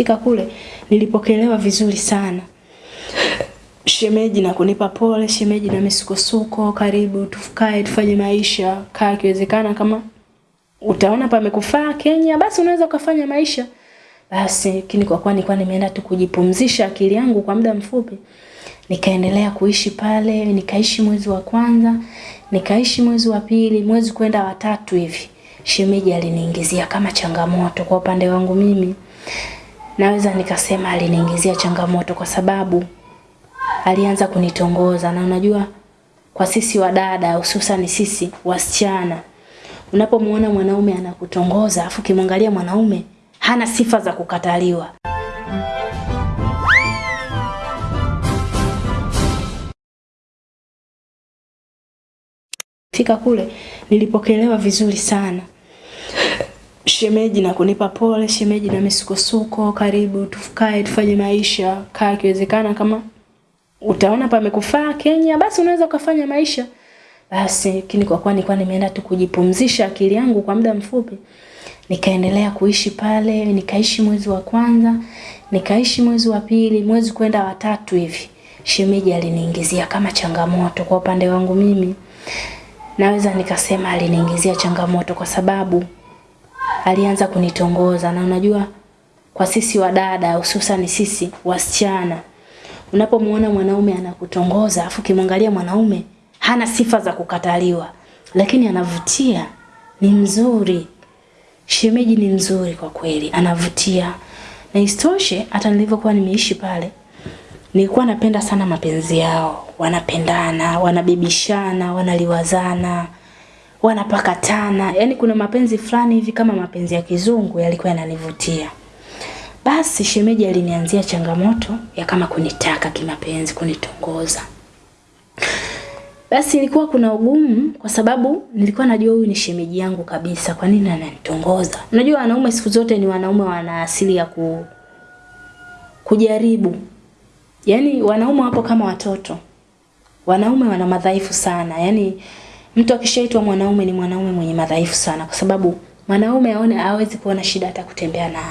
Fika kule nilipokelewa vizuri sana. Shemeji na kunipa pole, shemeji na misukosuko, karibu tufukae tufanye maisha, kaa ikiwezekana kama utaona pamekufaa Kenya, basi unaweza ukafanya maisha. Basi lakini kwa kuwa nilikuwa nimeenda tu kujipumzisha akili yangu kwa muda mfupi, nikaendelea kuishi pale, nikaishi mwezi wa kwanza, nikaishi mwezi wa pili, mwezi kwenda watatu hivi. Shemeji aliniingizia kama changamoto kwa upande wangu mimi. Naweza nikasema aliniingizia changamoto kwa sababu alianza kunitongoza. Na unajua kwa sisi wadada hususan sisi wasichana unapomuona mwanaume anakutongoza afu kimwangalia mwanaume hana sifa za kukataliwa. Fika kule nilipokelewa vizuri sana shemeji na kunipa pole shemeji na misukosuko karibu tufukae tufanye maisha kaa ikiwezekana kama utaona pamekufaa Kenya, basi unaweza ukafanya maisha. Basi lakini kwa kuwa nilikuwa nimeenda tu kujipumzisha akili yangu kwa muda mfupi, nikaendelea kuishi pale, nikaishi mwezi wa kwanza, nikaishi mwezi wa pili, mwezi kwenda wa tatu hivi. Shemeji aliniingizia kama changamoto kwa upande wangu mimi. Naweza nikasema aliniingizia changamoto kwa sababu alianza kunitongoza. Na unajua kwa sisi wadada hususan sisi wasichana unapomuona mwanaume anakutongoza afu kimwangalia mwanaume hana sifa za kukataliwa. Lakini anavutia ni mzuri. Shemeji ni mzuri kwa kweli anavutia. Na istoshe hata nilivyokuwa nimeishi pale nilikuwa napenda sana mapenzi yao. Wanapendana wanabebishana wanaliwazana wanapakatana yani kuna mapenzi fulani hivi kama mapenzi ya kizungu yalikuwa yananivutia basi shemeji alinianzia changamoto ya kama kunitaka kimapenzi, kunitongoza. Basi ilikuwa kuna ugumu kwa sababu nilikuwa najua huyu ni shemeji yangu kabisa, kwa nini ananitongoza? Unajua wanaume siku zote ni wanaume wana asili ya ku kujaribu. Yaani wanaume wapo kama watoto. Wanaume wana madhaifu sana. Yaani mtu akishaitwa mwanaume ni mwanaume mwenye madhaifu sana kwa sababu mwanaume aone hawezi kuona shida hata kutembea na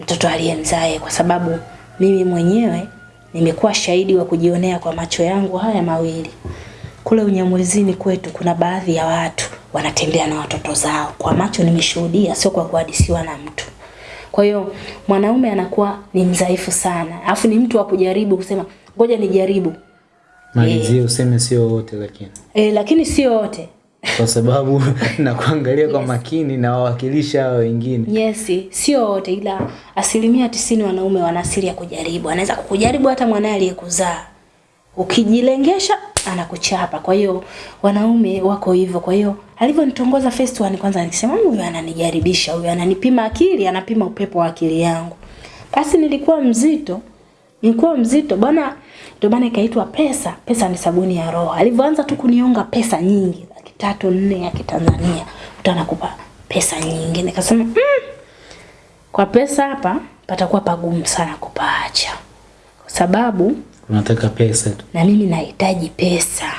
mtoto aliyemzae kwa sababu mimi mwenyewe nimekuwa shahidi wa kujionea kwa macho yangu haya mawili. Kule Unyamwezini kwetu kuna baadhi ya watu wanatembea na watoto zao. Kwa macho nimeshuhudia, sio kwa kuhadisiwa na mtu. Kwa hiyo mwanaume anakuwa ni mdhaifu sana. Alafu ni mtu wa kujaribu kusema ngoja nijaribu. Malizie useme sio wote lakini. E, lakini sio wote. Kwa sababu na kuangalia kwa makini na wawakilisha hao wengine. Yes, sio wote ila asilimia tisini wanaume wana asili ya kujaribu. Anaweza kukujaribu hata mwanae aliyekuzaa. Ukijilengesha anakuchapa. Kwa hiyo wanaume wako hivyo. Kwa hiyo alivyonitongoza first one kwanza nikisema huyu ananijaribisha, huyu ananipima akili, anapima upepo wa akili yangu. Basi nilikuwa mzito. Nilikuwa mzito bwana, ndio maana ikaitwa pesa. Pesa ni sabuni ya roho. Alivyoanza tu kunionga pesa nyingi, laki tatu nne ya Kitanzania, utanakupa anakupa pesa nyingi. Nikasema mm, kwa pesa hapa patakuwa pagumu sana kupaacha, kwa sababu Unataka pesa tu. na mimi nahitaji pesa.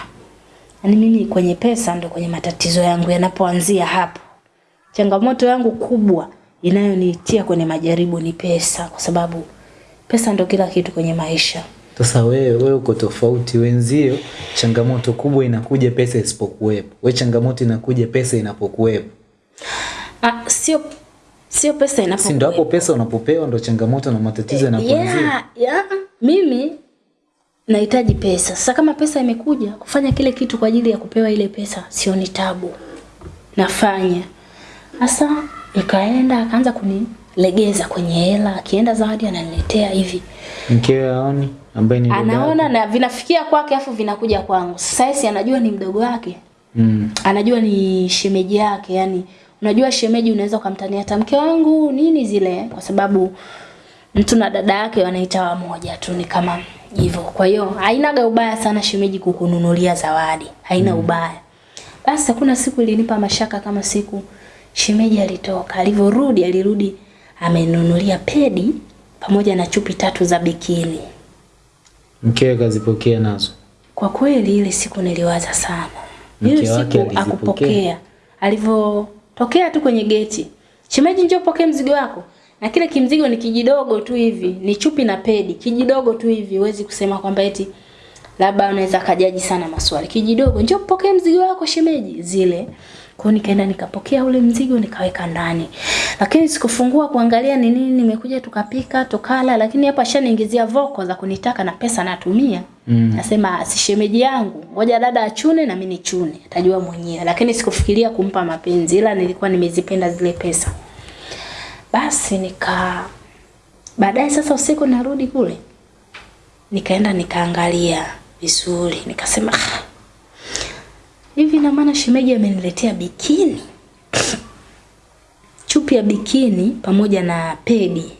Yaani mimi kwenye pesa ndo kwenye matatizo yangu yanapoanzia hapo. Changamoto yangu kubwa inayonitia kwenye majaribu ni pesa kwa sababu pesa ndo kila kitu kwenye maisha. Sasa wewe wewe uko tofauti wenzio, changamoto kubwa inakuja pesa isipokuwepo. Wewe changamoto inakuja pesa inapokuwepo. Ah, sio sio pesa inapokuwepo. Si ndio hapo pesa unapopewa ndo changamoto na matatizo yanapoanzia. yeah, yeah. Mimi nahitaji pesa. Sasa kama pesa imekuja kufanya kile kitu kwa ajili ya kupewa ile pesa, sio ni tabu. Nafanya. Sasa nikaenda akaanza kunilegeza kwenye hela, akienda zawadi ananiletea hivi. Mkewe aoni ambaye ni Anaona na vinafikia kwake afu vinakuja kwangu. Sasa anajua ni mdogo wake. Mm. Anajua ni shemeji yake, yani unajua shemeji unaweza ukamtania hata mke wangu nini zile kwa sababu mtu na dada yake wanaita wamoja tu ni kama hivyo. Kwa hiyo hainaga ubaya sana shemeji kukununulia zawadi. Haina mm. ubaya. Basi kuna siku ilinipa mashaka kama siku shemeji alitoka. Alivyorudi alirudi amenunulia pedi pamoja na chupi tatu za bikini. Mkewe kazipokea nazo. Kwa kweli ile siku niliwaza sana. Ile siku akupokea. Alivyotokea tu kwenye geti. Shemeji njoo pokea mzigo wako. na kile kimzigo ni kijidogo tu hivi, ni chupi na pedi, kijidogo tu hivi, huwezi kusema kwamba eti labda unaweza kajaji sana maswali. Kijidogo, njoo pokea mzigo wako shemeji, zile. Kwa nikaenda nikapokea ule mzigo nikaweka ndani. Lakini sikufungua kuangalia ni nini, nimekuja tukapika, tukala, lakini hapa ashaniingizia voko za kunitaka na pesa natumia. Mm. Nasema si shemeji yangu, ngoja dada achune na mimi nichune, atajua mwenyewe. Lakini sikufikiria kumpa mapenzi, ila nilikuwa nimezipenda zile pesa. Basi nika baadaye sasa usiku narudi kule. Nikaenda nikaangalia vizuri, nikasema "Ah, hivi na maana shemeji ameniletea bikini. Chupi ya bikini pamoja na pedi.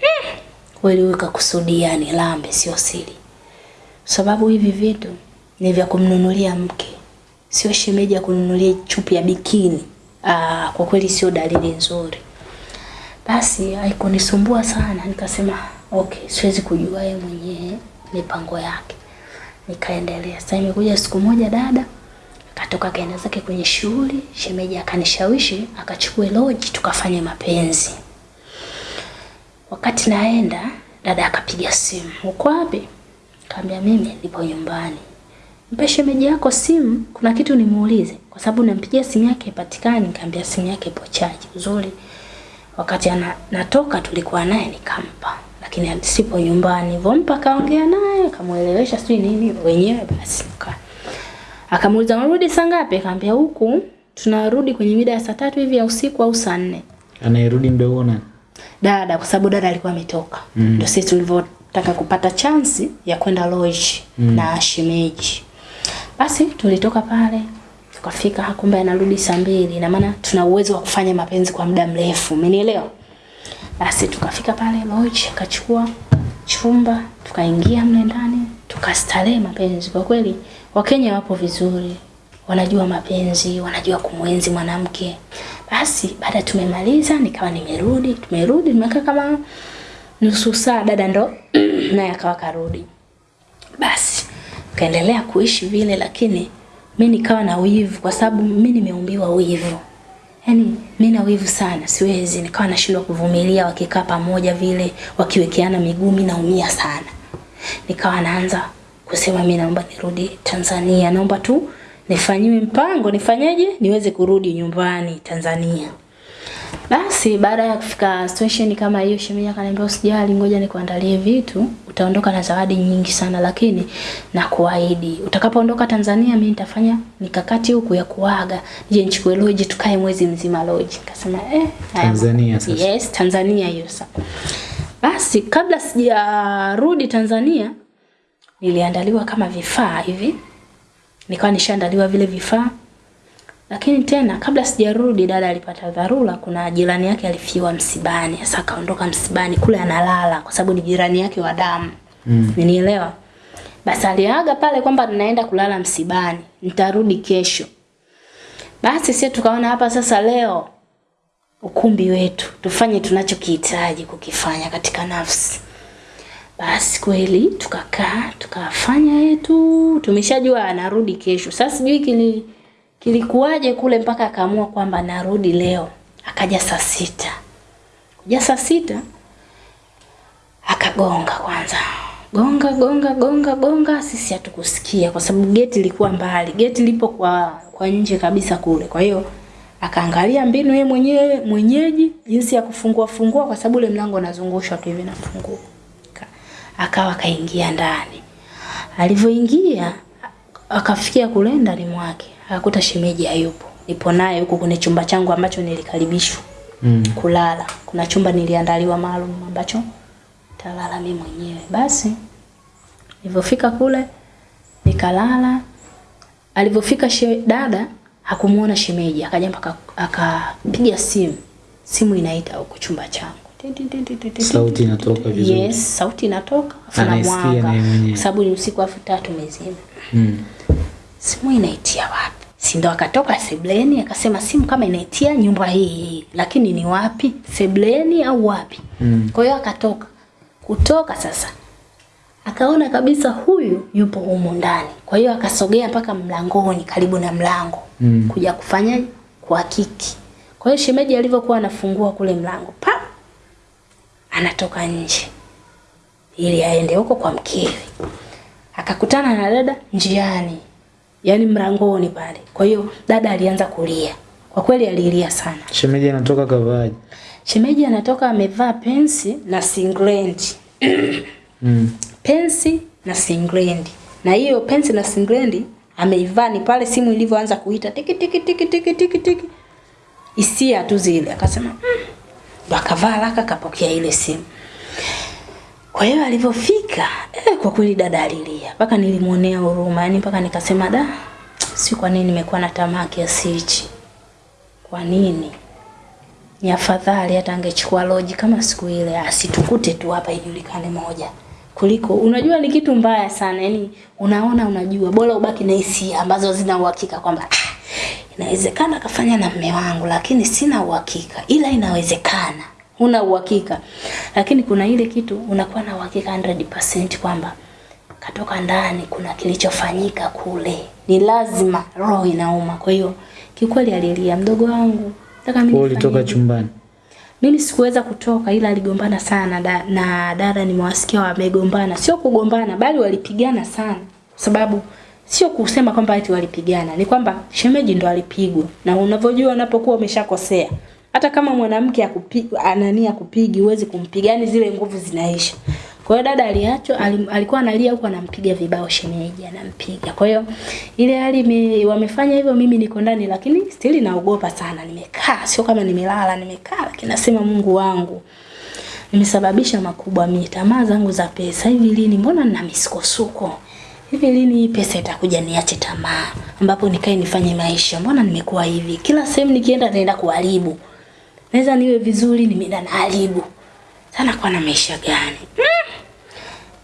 Hmm, Kweli weka kakusudia ni lambe sio siri. Sababu hivi vitu ni vya kumnunulia mke. Sio shemeji ya kununulia chupi ya bikini. Ah, kwa kweli sio dalili nzuri. Basi haikunisumbua sana, nikasema okay, siwezi kujua yeye mwenyewe mipango yake. Nikaendelea. Sasa imekuja siku moja dada akatoka kaenda zake kwenye shughuli, shemeji akanishawishi akachukue loji tukafanye mapenzi. Wakati naenda dada akapiga simu, uko wapi? Kaambia mimi nipo nyumbani. Mpe shemeji yako simu, kuna kitu nimuulize, kwa sababu nampigia simu yake ipatikani. Nikamwambia simu yake ipo chaji. Uzuri wakati ana, natoka tulikuwa naye nikampa, lakini sipo nyumbani. Vompa kaongea naye kamuelewesha sijui nini wenyewe, basi nika akamuuliza unarudi saa ngapi? Akamwambia huku tunarudi kwenye mida ya saa tatu hivi ya usiku au saa nne Anayerudi ndio huo nani? dada kwa sababu dada alikuwa ametoka mm. ndio sisi tulivyotaka kupata chansi ya kwenda lodge mm. na shemeji basi tulitoka pale tukafika hakumbe anarudi saa mbili na maana tuna uwezo wa kufanya mapenzi kwa muda mrefu umenielewa basi tukafika pale lodge akachukua chumba tukaingia mle ndani tukastarehe mapenzi kwa kweli wakenya wapo vizuri wanajua mapenzi wanajua kumwenzi mwanamke. Basi baada tumemaliza nikawa nimerudi tumerudi nimekaa kama nusu saa dada ndo naye akawa karudi basi kaendelea kuishi vile lakini mi nikawa na wivu kwa sababu mi nimeumbiwa wivu. Yaani mi na wivu sana siwezi nikawa nashindwa kuvumilia wakikaa pamoja vile wakiwekeana miguu mi naumia sana. Nikawa naanza kusema mimi naomba nirudi tanzania. Naomba tu nifanyiwe mpango nifanyeje? Niweze kurudi nyumbani tanzania. Basi baada ya kufika station kama hiyo shemeji akaniambia usijali ngoja nikuandalie vitu. Utaondoka na zawadi nyingi sana lakini na kuahidi utakapoondoka Tanzania mimi nitafanya mikakati huku ya kuaga. Je nichukue loji tukae mwezi mzima loji? Nikasema eh Tanzania sasa. yes Tanzania hiyo sasa. Basi kabla sijarudi Tanzania niliandaliwa kama vifaa hivi nikawa nishaandaliwa vile vifaa. Lakini tena kabla sijarudi dada alipata dharura kuna jirani yake alifiwa msibani. Sasa akaondoka msibani kule analala kwa sababu ni jirani yake wa damu. Mm. Nielewa. basi aliaga pale kwamba naenda kulala msibani nitarudi kesho. Basi sisi tukaona hapa sasa leo ukumbi wetu tufanye tunachokihitaji kukifanya katika nafsi basi kweli tukakaa tukafanya yetu, tumeshajua anarudi kesho. Sasa sijui kili kilikuwaje kule mpaka akaamua kwamba narudi leo. Akaja saa sita, kuja saa sita akagonga kwanza, gonga gonga gonga gonga. Sisi hatukusikia kwa sababu geti ilikuwa mbali, geti lipo kwa kwa nje kabisa kule. Kwa hiyo akaangalia mbinu yeye mwenyewe mwenyeji jinsi ya kufungua fungua, kwa sababu ule mlango unazungushwa tu hivi nafungua akawa kaingia ndani. Alivyoingia akafikia kule ndani mwake, akakuta shemeji hayupo. Nipo naye huko kwenye chumba changu ambacho nilikaribishwa Mm. kulala. Kuna chumba niliandaliwa maalum ambacho talala mimi mwenyewe. Basi nilivyofika kule nikalala. Alivyofika she, dada hakumuona shemeji, akaja mpaka akapiga simu. Simu inaita huko chumba changu. Ti, ti, ti, ti, ti, ti, Sauti inatoka vizuri. Yes, sauti inatoka afu na mwanga. Kwa sababu ni usiku afu tatu mezima Mm. simu inaitia wapi? Si ndo akatoka sebleni akasema simu kama inaitia nyumba hii, lakini ni wapi? Sebleni au wapi? Mm. Kwa hiyo akatoka. Kutoka sasa akaona kabisa huyu yupo humu ndani. Kwa hiyo akasogea mpaka mlangoni karibu na mlango Mm. kuja kufanya kuhakiki. Kwa hiyo shemeji alivyokuwa anafungua kule mlango, pa anatoka nje ili aende huko kwa mkewe. Akakutana na dada njiani, yani mlangoni pale. Kwa hiyo dada alianza kulia, kwa kweli alilia sana. Shemeji anatoka kavaaje? Shemeji anatoka amevaa pensi na singlendi Mm. pensi na singlendi, na hiyo pensi na singlendi ameivaa ni pale simu ilivyoanza kuita tiki tiki tiki tiki tiki tiki, hisia tu zile, akasema mm. Akavaa haraka kapokea ile simu. Kwa hiyo alivyofika eh, kwa kweli dada alilia mpaka nilimwonea huruma, yani mpaka nikasema da, si kwa nini nimekuwa na tamaa kiasi hichi? Kwa nini? Ni afadhali hata angechukua loji kama siku ile, asitukute tu hapa ijulikane moja kuliko unajua ni kitu mbaya sana yani unaona unajua bora ubaki na hisia ambazo zina uhakika kwamba ah, inawezekana kafanya na mme wangu lakini sina uhakika ila inawezekana una uhakika. Lakini kuna ile kitu unakuwa na uhakika 100% kwamba katoka ndani kuna kilichofanyika kule ni lazima roho inauma. Kwa hiyo kikweli alilia mdogo wangu nataka mimi ulitoka chumbani. Mimi sikuweza kutoka ila aligombana sana da, na dada nimewasikia wamegombana. Sio kugombana bali walipigana sana. Sababu sio kusema kwamba eti walipigana, ni kwamba shemeji ndo alipigwa. Na unavyojua unapokuwa umeshakosea, hata kama mwanamke anania kupigi huwezi kumpiga, yani zile nguvu zinaisha. Kwa hiyo dada aliacho alikuwa analia huko anampiga vibao shemeji anampiga. Kwa hiyo ile hali wamefanya hivyo mimi niko ndani lakini still naogopa sana. Nimekaa sio kama nimelala nimekaa lakini nasema Mungu wangu nimesababisha makubwa mimi tamaa zangu za pesa hivi lini? Mbona nina misukosuko? Hivi lini hii pesa itakuja niache tamaa? Ambapo nikae nifanye maisha. Mbona nimekuwa hivi? Kila sehemu nikienda naenda kuharibu. Naweza niwe vizuri nimeenda naharibu. Sana kwa na maisha gani? Mm.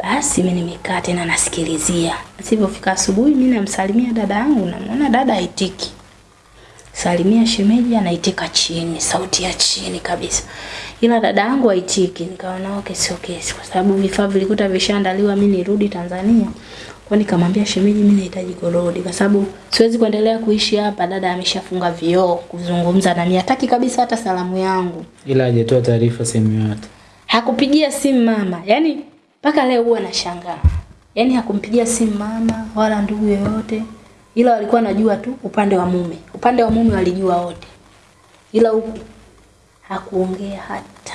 Basi mimi nimekaa tena nasikilizia. Asipofika asubuhi mimi namsalimia dada yangu namuona dada haitiki. Salimia shemeji anaitika chini, sauti ya chini kabisa. Ila dada yangu haitiki. Nikaona okay sio kesi kwa sababu vifaa vilikuta vishaandaliwa mimi nirudi Tanzania. Kwa nikamwambia shemeji mimi nahitaji kurudi kwa sababu siwezi kuendelea kuishi hapa dada ameshafunga vioo kuzungumza na mimi hataki kabisa hata salamu yangu. Ila hajatoa taarifa sehemu yote, Hakupigia simu mama. Yaani mpaka leo huwa nashangaa. Yaani hakumpigia simu mama wala ndugu yoyote. Ila walikuwa najua tu upande wa mume. Upande wa mume walijua wote. Ila huku hakuongea hata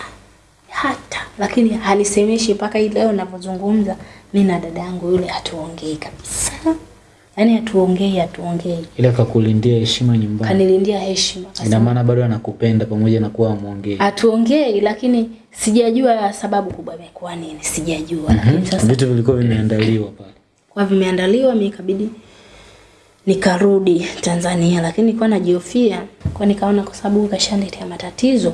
hata lakini hanisemeshi mpaka hii leo ninapozungumza mimi na dada yangu yule hatuongei kabisa. Yaani hatuongei hatuongei. Ila kakulindia heshima nyumbani. Kanilindia heshima. Ina maana bado anakupenda pamoja na kuwa amuongei. Hatuongei lakini sijajua sababu kubwa imekuwa nini. Sijajua lakini sasa Vitu vilikuwa vimeandaliwa pale. kwa vimeandaliwa mimi ikabidi nikarudi Tanzania lakini nilikuwa najihofia kwa nikaona kwa sababu kashaniletea matatizo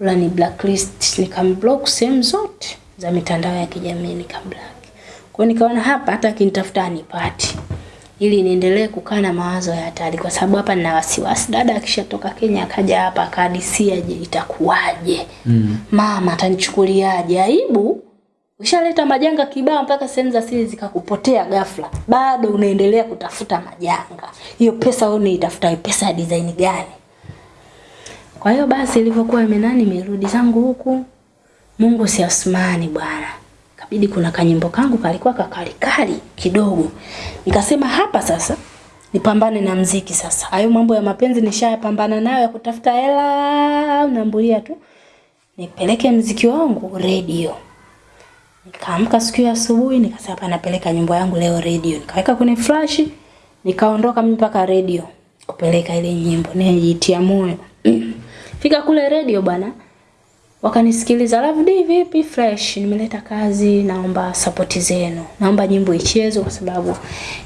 la ni blacklist nikamblock sehemu zote za mitandao ya kijamii nikamblock kwa nikaona hapa hata akinitafuta anipati ili niendelee kukaa na mawazo ya hatari kwa sababu hapa nina wasiwasi dada akishatoka Kenya akaja hapa akahadisia je itakuwaje Mm. mama atanichukuliaje aibu Ushaleta majanga kibao mpaka sehemu za siri zikakupotea ghafla. Bado unaendelea kutafuta majanga. Hiyo pesa wewe unaitafuta hiyo pesa ya design gani? Kwa hiyo basi ilivyokuwa imenani nimerudi zangu huku. Mungu si asmani bwana. Kabidi kuna kanyimbo kangu kalikuwa kakalikali kidogo. Nikasema hapa sasa nipambane na mziki sasa. Hayo mambo ya mapenzi nishayapambana nayo ya kutafuta hela unambulia tu. Nipeleke mziki wangu radio. Nikaamka siku ya asubuhi nikasema hapa napeleka nyimbo yangu leo radio. Nikaweka kwenye flash, nikaondoka mimi mpaka radio kupeleka ile nyimbo. Nijitia moyo. Fika kule radio bwana. Wakanisikiliza Love D vipi fresh nimeleta kazi naomba sapoti zenu. Naomba nyimbo ichezwe kwa sababu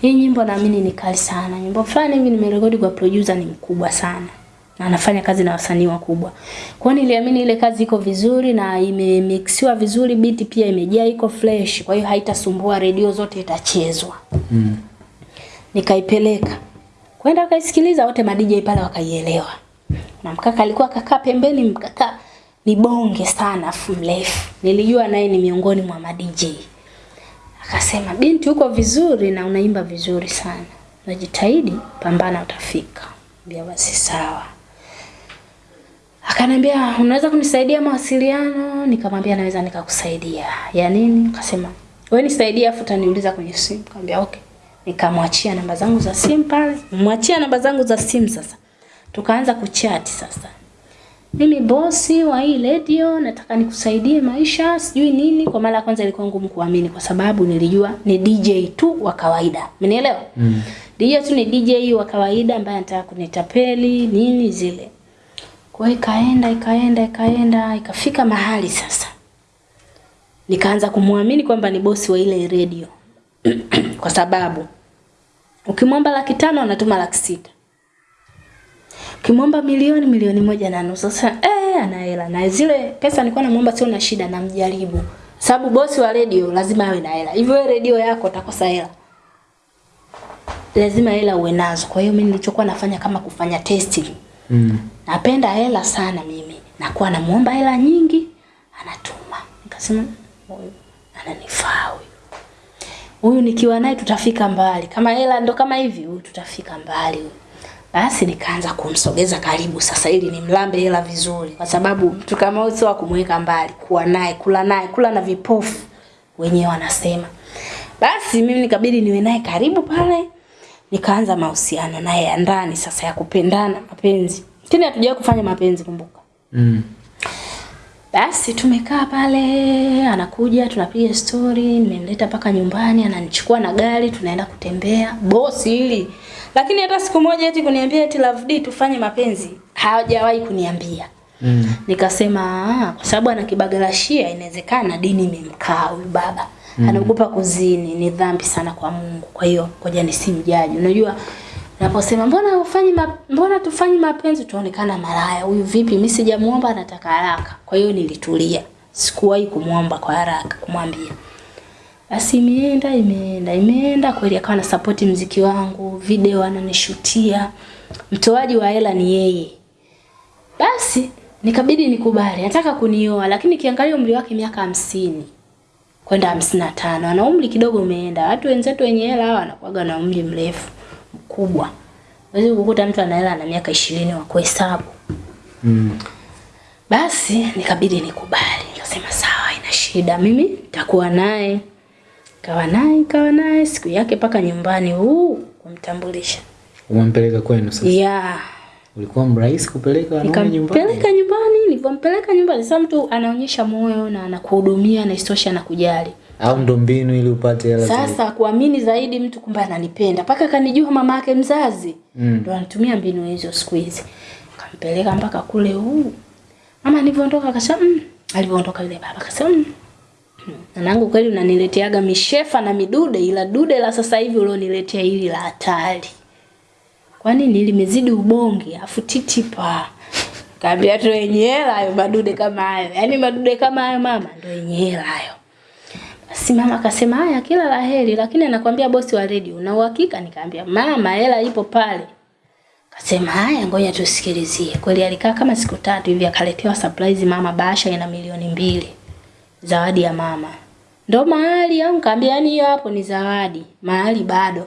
hii nyimbo naamini ni kali sana. Nyimbo fulani hivi nimerekodi kwa producer ni mkubwa sana na anafanya kazi na wasanii wakubwa. Kwa hiyo niliamini ile kazi iko vizuri na imemixiwa vizuri, beat pia imejaa iko fresh, kwa hiyo haitasumbua, redio zote itachezwa. Mm. Nikaipeleka. Kwenda wakaisikiliza wote ma DJ pale wakaielewa. Na mkaka alikuwa kakaa pembeni, mkaka ni bonge sana afu mrefu. Nilijua naye ni miongoni mwa ma DJ. Akasema binti uko vizuri na unaimba vizuri sana. Najitahidi, pambana utafika. Mbia basi sawa. Akaniambia unaweza kunisaidia mawasiliano? Nikamwambia naweza nikakusaidia. Ya nini? Akasema wewe nisaidie afu utaniuliza kwenye simu. Nikamwambia okay. Nikamwachia namba zangu za simu pale. Mwachia namba zangu za simu sasa. Tukaanza kuchati sasa. Mimi bosi wa hii radio nataka nikusaidie maisha, sijui nini. Kwa mara ya kwanza ilikuwa ngumu kuamini kwa sababu nilijua ni DJ tu wa kawaida. Umenielewa? Mm. DJ tu ni DJ wa kawaida ambaye anataka kunitapeli nini zile. Kwa hiyo ikaenda ikaenda ikaenda ikafika mahali sasa. Nikaanza kumwamini kwamba ni bosi wa ile radio. kwa sababu ukimwomba laki tano anatuma laki sita. Ukimwomba milioni milioni moja na nusu. Sasa eh ana hela na zile pesa nilikuwa namwomba sio na shida namjaribu. Sababu bosi wa radio lazima awe na hela. Hivyo wewe radio yako utakosa hela lazima hela uwe nazo. Kwa hiyo mimi nilichokuwa nafanya kama kufanya testing. Mm. Napenda hela sana mimi. Nakuwa namuomba hela nyingi, anatuma. Nikasema huyu ananifaa huyu. Huyu nikiwa naye tutafika mbali. Kama hela ndo kama hivi, huyu tutafika mbali huyu. Basi nikaanza kumsogeza karibu sasa ili nimlambe hela vizuri kwa sababu mtu kama huyu sio kumweka mbali, kuwa naye, kula naye, kula na vipofu wenyewe wanasema. Basi mimi nikabidi niwe naye karibu pale. Nikaanza mahusiano naye ya ndani sasa ya kupendana, mapenzi. Lakini hatujawahi kufanya mapenzi kumbuka. Mm. Basi tumekaa pale, anakuja tunapiga story, nimemleta mpaka nyumbani, ananichukua na gari, tunaenda kutembea. Bosi hili. Lakini hata siku moja eti kuniambia eti Love D tufanye mapenzi, hajawahi kuniambia. Mm. Nikasema ah, kwa sababu ana kibagalashia inawezekana dini imemkaa huyu baba. Mm. Anaogopa kuzini, ni dhambi sana kwa Mungu. Kwa hiyo ngoja nisimjaji. Unajua naposema mbona ufanye ma, mbona tufanye mapenzi tuonekana malaya. Huyu vipi? Mimi sijamuomba anataka haraka. Kwa hiyo nilitulia. Sikuwahi kumuomba kwa haraka kumwambia. Basi imeenda imeenda imeenda kweli akawa na support mziki wangu, video ananishutia. Mtoaji wa hela ni yeye. Basi nikabidi nikubali. Nataka kunioa lakini kiangalia umri wake miaka hamsini kwenda hamsini na tano. Ana umri kidogo umeenda. Watu wenzetu wenye hela hawa wanakuwaga na umri mrefu mkubwa. wezi kukuta mtu ana hela ana miaka ishirini wa kuhesabu. Mm. Basi nikabidi nikubali. Nikasema sawa, ina shida. Mimi nitakuwa naye. Kawa naye, kawa naye siku yake paka nyumbani huu kumtambulisha. Umempeleka kwenu sasa. Yeah. Ulikuwa mrahisi kupeleka wanaume nyumbani? Nikampeleka nyumbani, nilipompeleka nyumbani sasa mtu anaonyesha moyo na anakuhudumia na istosha na kujali. Au ndo mbinu ili upate hela zaidi? Sasa kuamini zaidi mtu kumbe ananipenda. Paka kanijua mama yake mzazi. Mm. Ndio anatumia mbinu hizo siku hizi. Kampeleka mpaka kule huu. Mama nilipoondoka akasema mm. Alivyoondoka yule baba akasema mm. Nanangu kweli unanileteaga mishefa na midude ila dude la sasa hivi ulioniletea hili la hatari. Kwa nini limezidi ubonge afu titipa. Kaambia tu yenye hela hayo madude kama hayo. Yaani madude kama hayo mama ndio yenye hayo. Basi mama akasema haya kila la heri lakini anakuambia bosi wa radio una uhakika nikaambia mama hela ipo pale. Akasema haya ngoja tusikilizie. Kweli alikaa kama siku tatu hivi akaletewa surprise mama bahasha ina milioni mbili. Zawadi ya mama. Ndo mahali au nikaambia yani hiyo hapo ni zawadi. Mahali bado.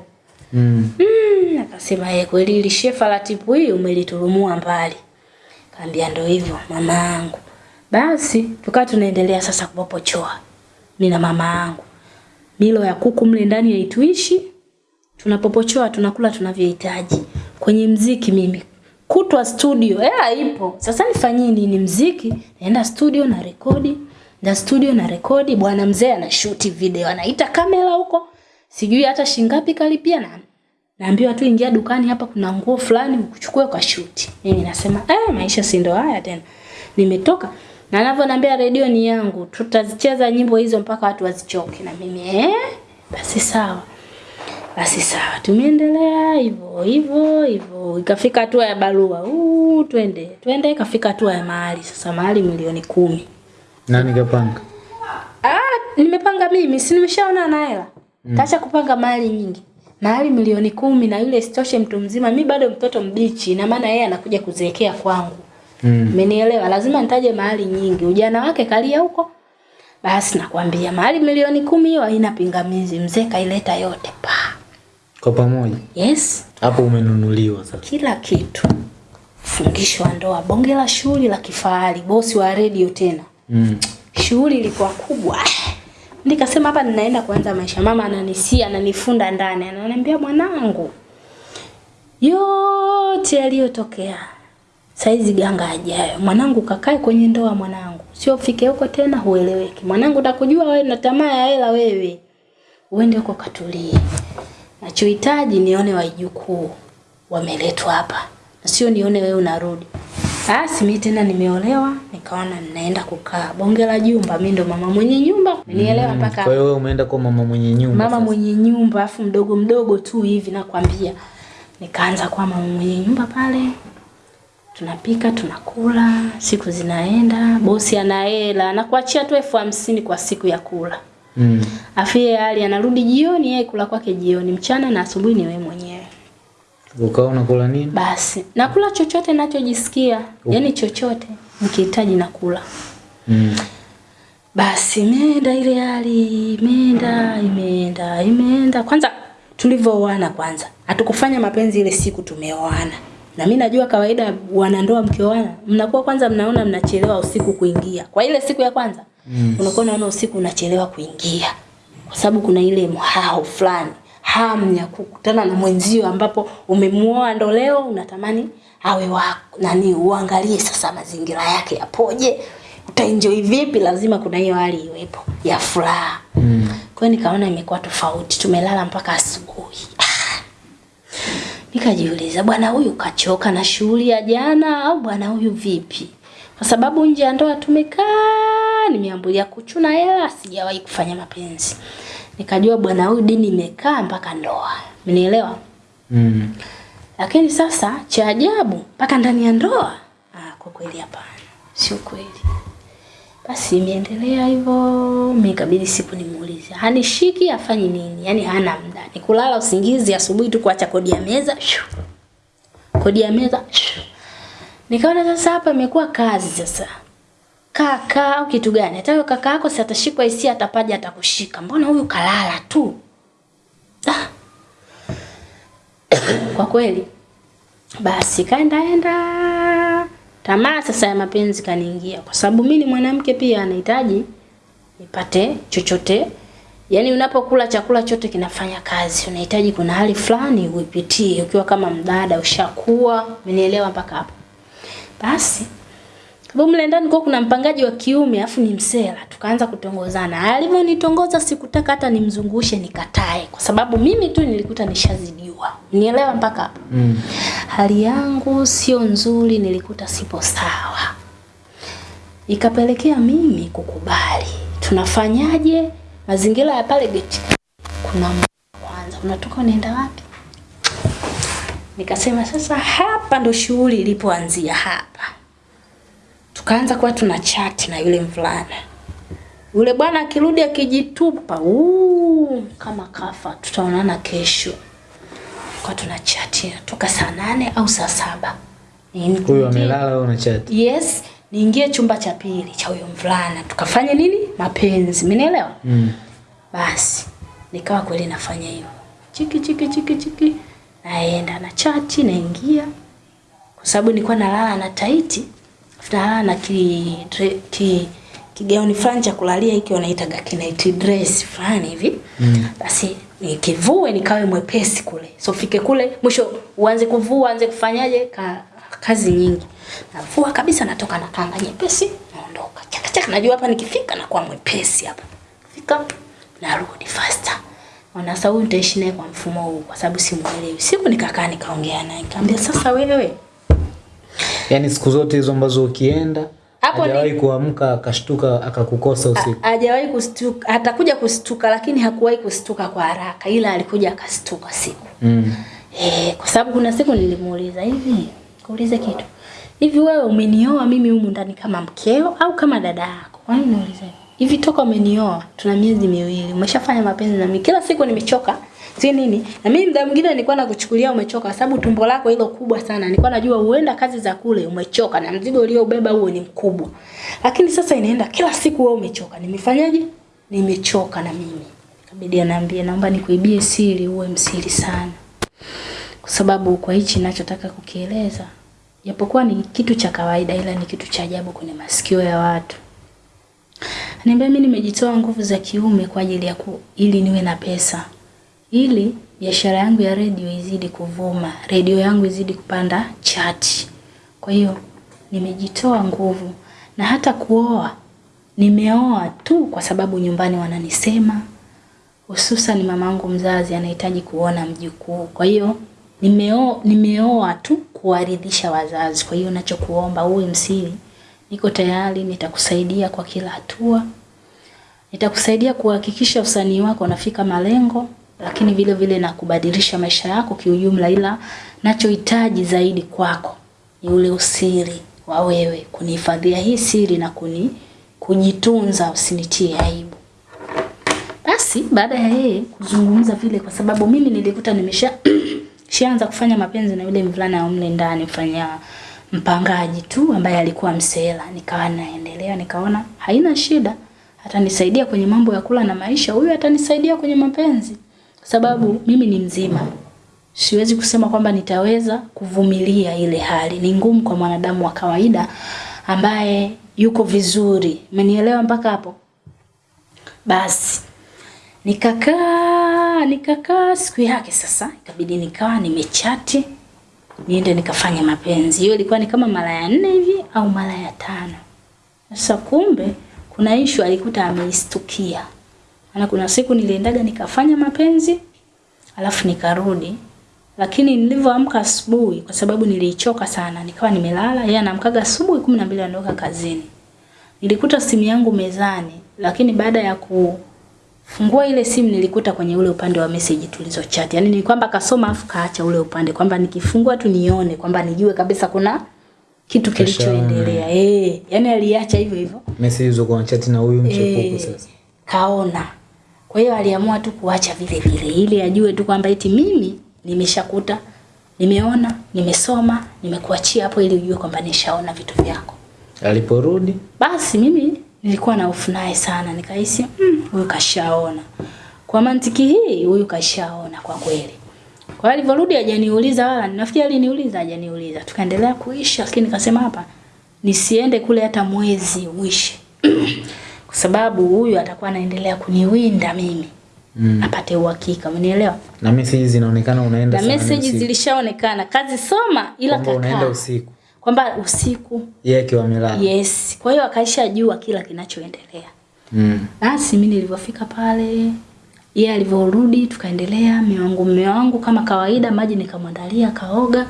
Mm. Mm, akasema yeye kweli ile shefa la tipu hii umeliturumua mbali. Kaambia ndo hivyo mama yangu. Basi tukawa tunaendelea sasa kupopochoa. Mimi na mama yangu. Milo ya kuku mle ndani yaituishi. Tunapopochoa tunakula tunavyohitaji. Kwenye mziki mimi kutwa studio hela ipo. Sasa nifanyie nini mziki? Naenda studio na rekodi. Na studio na rekodi bwana mzee anashuti video anaita kamera huko. Sijui hata shingapi kalipia na naambiwa tu ingia dukani hapa kuna nguo fulani ukuchukue kwa shuti. Mimi nasema eh maisha si ndo haya tena. Nimetoka na anavyoniambia redio ni yangu, tutazicheza nyimbo hizo mpaka watu wazichoke na mimi eh basi sawa. Basi sawa, tumeendelea hivyo hivyo hivyo, ikafika hatua ya barua. uu, twende twende, ikafika hatua ya mahali. Sasa mahali milioni kumi. Nani kapanga? Ah, nimepanga mimi, si nimeshaona na hela. Mm. Kacha kupanga mali nyingi. Mali milioni kumi na yule sitoshe mtu mzima, mi bado mtoto mbichi, na maana yeye anakuja kuzeekea kwangu. Mm. Umenielewa? Lazima nitaje mahali nyingi. Ujana wake kalia huko. Basi nakwambia mahali milioni kumi hiyo haina pingamizi. Mzee kaileta yote pa. Kwa pamoja. Yes, Hapo umenunuliwa sasa. kila kitu. Fungisho ndoa. Bonge la shughuli la kifahari, bosi wa redio tena. Mm. Shughuli ilikuwa kubwa. Nikasema hapa ninaenda kuanza maisha. Mama ananisia, ananifunda ndani, ananiambia mwanangu, yote yaliyotokea saizi ganga ajayo. Mwanangu kakae kwenye ndoa mwanangu. Sio fike huko tena hueleweki. Mwanangu nakujua wewe na tamaa ya hela wewe. Uende huko katulie. Nachohitaji nione wajukuu wameletwa hapa. Na sio nione wewe unarudi. Basi mimi tena nimeolewa, nikaona ninaenda kukaa bonge la jumba. mi ndo mama mwenye nyumba. Umenielewa mpaka Kwa hiyo wewe umeenda kwa mama mwenye nyumba. mama sasa. mwenye nyumba afu mdogo mdogo tu hivi nakwambia nikaanza kwa mama mwenye nyumba pale tunapika tunakula siku zinaenda bosi ana hela anakuachia tu elfu hamsini kwa siku ya kula Mm. afu yeye hali anarudi jioni yeye kula kwake jioni mchana na asubuhi ni wewe mwenyewe Ukawa unakula nini? basi nakula chochote nachojisikia yani chochote nikihitaji nakula Mm. Basi imeenda ile hali, imeenda, imeenda, imeenda. Kwanza tulivyooana kwanza, hatukufanya mapenzi ile siku tumeoana. Na mimi najua kawaida wanandoa mkioana, mnakuwa kwanza mnaona mnachelewa usiku kuingia. Kwa ile siku ya kwanza, mm. unakuwa unaona usiku unachelewa kuingia. Kwa sababu kuna ile mhao fulani, hamu ya kukutana na mwenzio ambapo umemuoa ndo leo unatamani awe wa Nani uangalie sasa mazingira yake yapoje, utaenjoy vipi, lazima kuna hiyo hali iwepo ya furaha. Mm. Kwa hiyo nikaona imekuwa tofauti, tumelala mpaka asubuhi. Ah. Nikajiuliza, bwana huyu kachoka na shughuli ya jana au bwana huyu vipi? Kwa sababu nje ya ndoa tumekaa, nimeambulia kuchuna hela, sijawahi kufanya mapenzi. Nikajua bwana huyu dini imekaa mpaka ndoa. Umenielewa? Mm. Lakini sasa cha ajabu mpaka ndani ya ndoa, ah, kwa kweli hapana, sio kweli. Basi imeendelea hivyo, mimi ikabidi siku nimuulize, hanishiki afanye nini? Yaani hana muda, ni kulala usingizi, asubuhi tu kuacha kodi ya meza, shoo. kodi ya meza. Nikaona sasa hapa imekuwa kazi sasa. Kaka au kitu gani? Hata kaka yako si atashikwa hisia, atapaja atakushika. Mbona huyu kalala tu? Ah, kwa kweli basi kaendaenda tamaa sasa ya mapenzi kaniingia kwa sababu mimi ni mwanamke pia anahitaji nipate chochote. Yaani unapokula chakula chote kinafanya kazi unahitaji kuna hali fulani uipitie ukiwa kama mdada ushakuwa umenielewa mpaka hapo. Basi sababu mle ndani kwa kuna mpangaji wa kiume afu ni msela tukaanza kutongozana. Alivyonitongoza sikutaka hata nimzungushe nikatae. Kwa sababu mimi tu nilikuta nishazidiwa. Nielewa mpaka hapo? Mm. hali yangu sio nzuri nilikuta sipo sawa. Ikapelekea mimi kukubali. Tunafanyaje? Mazingira ya pale geti kuna kwanza. Unatoka unaenda wapi? Nikasema sasa hapa ndo shughuli ilipoanzia hapa tukaanza kuwa tuna chat na yule mvulana. Yule bwana akirudi akijitupa uu, kama kafa tutaonana kesho. Kwa tuna chat toka saa nane au saa saba. Huyu amelala au unachat. yes niingie chumba cha pili cha huyo mvulana. Tukafanya nini? Mapenzi Mnielewa? Mm. basi nikawa kweli nafanya hivyo. Chiki chiki chiki chiki. Naenda na chati naingia. Kwa sababu nilikuwa nalala na taiti afu nalala na ki, ki kigauni fulani cha kulalia hiki wanaitaga kinaiti dress fulani hivi. Mm. basi nikivue nikawe mwepesi kule. So fike kule mwisho uanze kuvua uanze kufanyaje ka, kazi nyingi. Navua kabisa natoka na kanga nyepesi naondoka. Chaka chaka najua hapa nikifika nakuwa mwepesi hapa. Fika narudi faster. Ona sasa huyu nitaishi naye kwa mfumo huu kwa sababu simuelewi. Siku nikakaa nikaongea naye nikamwambia sasa wewe Yaani siku zote hizo ambazo ukienda Hapo hajawahi kuamka akashtuka akakukosa usiku. hajawahi kustuka atakuja kustuka lakini hakuwahi kustuka kwa haraka ila alikuja akastuka siku Mm. Eh, kwa sababu kuna siku nilimuuliza hivi, kuuliza kitu. Hivi wewe umenioa mimi humu ndani kama mkeo au kama dada yako? Kwa nini niulize hivi? Hivi toka umenioa tuna miezi miwili, umeshafanya mapenzi na mimi. Kila siku nimechoka. Si nini? Na mimi muda mwingine nilikuwa nakuchukulia umechoka sababu tumbo lako hilo kubwa sana. Nilikuwa najua huenda kazi za kule umechoka na mzigo uliobeba huo ni mkubwa. Lakini sasa inaenda kila siku wewe umechoka. Nimefanyaje? Nimechoka na mimi. Kabidi anaambia naomba nikuibie siri uwe msiri sana kwa sababu kwa hichi ninachotaka kukieleza japokuwa ni kitu cha kawaida, ila ni kitu cha ajabu kwenye masikio ya watu. Niambia mimi nimejitoa nguvu za kiume kwa ajili ya ku, ili niwe na pesa, ili biashara yangu ya redio izidi kuvuma, redio yangu izidi kupanda chati. Kwa hiyo nimejitoa nguvu, na hata kuoa nimeoa tu kwa sababu nyumbani wananisema, hususan mamangu mzazi anahitaji kuona mjukuu. Kwa hiyo nimeo, nimeoa tu kuwaridhisha wazazi. Kwa hiyo nachokuomba uwe msiri, niko tayari, nitakusaidia kwa kila hatua, nitakusaidia kuhakikisha usanii wako unafika malengo, lakini vile vile na kubadilisha maisha yako kiujumla, ila nachohitaji zaidi kwako ni ule usiri wa wewe kunihifadhia hii siri na kuni kujitunza, usinitie aibu. Basi baada ya yeye kuzungumza vile, kwa sababu mimi nilikuta nimesha shaanza kufanya mapenzi na yule mvulana wa mle ndani, mfanya mpangaji tu ambaye alikuwa msela. Nikawa naendelea, nikaona haina shida, atanisaidia kwenye mambo ya kula na maisha, huyu atanisaidia kwenye mapenzi, sababu mimi ni mzima. Siwezi kusema kwamba nitaweza kuvumilia ile hali, ni ngumu kwa mwanadamu wa kawaida ambaye yuko vizuri. Umenielewa mpaka hapo? Basi nikakaa nikakaa, siku yake sasa ikabidi nikawa nimechati niende nikafanya mapenzi. Hiyo ilikuwa ni kama mara ya nne hivi au mara ya tano. Sasa kumbe kuna ishu alikuta ameistukia. Maana kuna siku niliendaga nikafanya mapenzi alafu nikarudi, lakini nilivyoamka asubuhi, kwa sababu nilichoka sana, nikawa nimelala. Yeye anaamkaga asubuhi kumi na mbili anaondoka kazini. Nilikuta simu yangu mezani, lakini baada ya kufungua ile simu nilikuta kwenye ule upande wa message tulizo chat. Yaani ni kwamba kasoma afu kaacha ule upande kwamba nikifungua tu nione kwamba nijue kabisa kuna kitu kilichoendelea. Eh, yani aliacha hivyo hivyo. Message hizo kwa chat na huyu mchepuko Eh, sasa. kaona. Kwa hiyo aliamua tu kuacha vile vile ili ajue tu kwamba eti mimi nimeshakuta, nimeona, nimesoma, nimekuachia hapo ili ujue kwamba nishaona vitu vyako. Aliporudi Basi mimi nilikuwa na hofu naye sana, nikahisi huyu "Mm, kashaona. Kwa mantiki hii huyu kashaona kwa kweli. Kwa hiyo alivyorudi hajaniuliza wala nafikiri aliniuliza hajaniuliza. Tukaendelea kuishi lakini nikasema hapa nisiende kule hata mwezi uishi. kwa sababu huyu atakuwa anaendelea kuniwinda mimi. Mm. Apate uhakika, umenielewa? na message zinaonekana unaenda Na message zilishaonekana, kazi soma ila Kwamba unaenda usiku. Kwamba usiku. Yeye akiwa amelala. Yes. Kwa hiyo akaishajua kila kinachoendelea. Mm. Basi mimi nilivyofika pale, yeye alivyorudi tukaendelea, mume wangu mume wangu kama kawaida, maji nikamwandalia kaoga.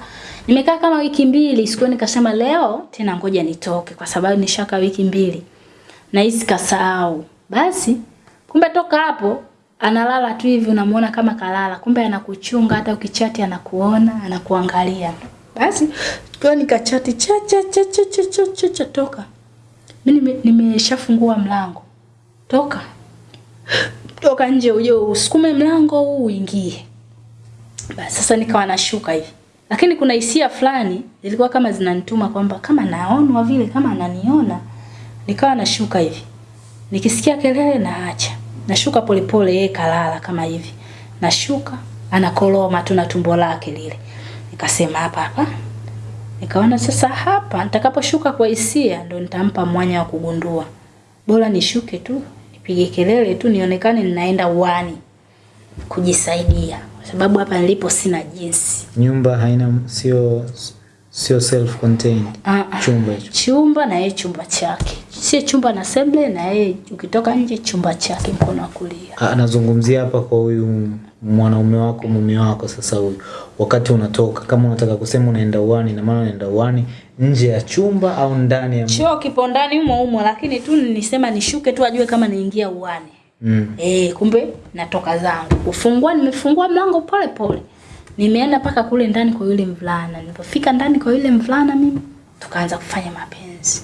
Nimekaa kama wiki mbili, sikuwa nikasema leo tena ngoja nitoke kwa sababu nishaka wiki mbili. Na hisi kasahau. Basi kumbe toka hapo analala tu hivi unamuona kama kalala, kumbe anakuchunga hata ukichati anakuona, anakuangalia. Basi kwa nikachati cha cha cha cha cha cha cha, cha toka. Mimi nime- nimeshafungua mlango. Toka. Toka nje uje usukume mlango huu uingie. Basi sasa nikawa nashuka hivi. Lakini kuna hisia fulani zilikuwa kama zinanituma kwamba kama naonwa vile kama ananiona. Nikawa nashuka hivi. Nikisikia kelele naacha. Nashuka polepole yeye kalala kama hivi. Nashuka anakoloma tu na tumbo lake lile. Nikasema hapa hapa. Nikaona sasa hapa nitakaposhuka kwa hisia ndo nitampa mwanya wa kugundua. Bora nishuke tu, nipige kelele tu nionekane ninaenda uani kujisaidia. Kwa sababu hapa nilipo sina jinsi. Nyumba haina sio sio self contained. Ah, ah. Chumba hicho. Chumba na yeye chumba chake. Sio chumba na seble na yeye ukitoka nje chumba chake mkono wa kulia. Ah, Anazungumzia hapa kwa huyu mwanaume wako mume wako sasa huyu. Wakati unatoka kama unataka kusema unaenda uani na maana unaenda uani nje ya chumba au ndani ya Choo kipo ndani humo humo lakini tu nisema nishuke tu ajue kama niingia uani. mm. Eh, kumbe natoka zangu. Kufungua nimefungua mlango pole pole. Nimeenda mpaka kule ndani kwa yule mvulana. Nilipofika ndani kwa yule mvulana mimi tukaanza kufanya mapenzi.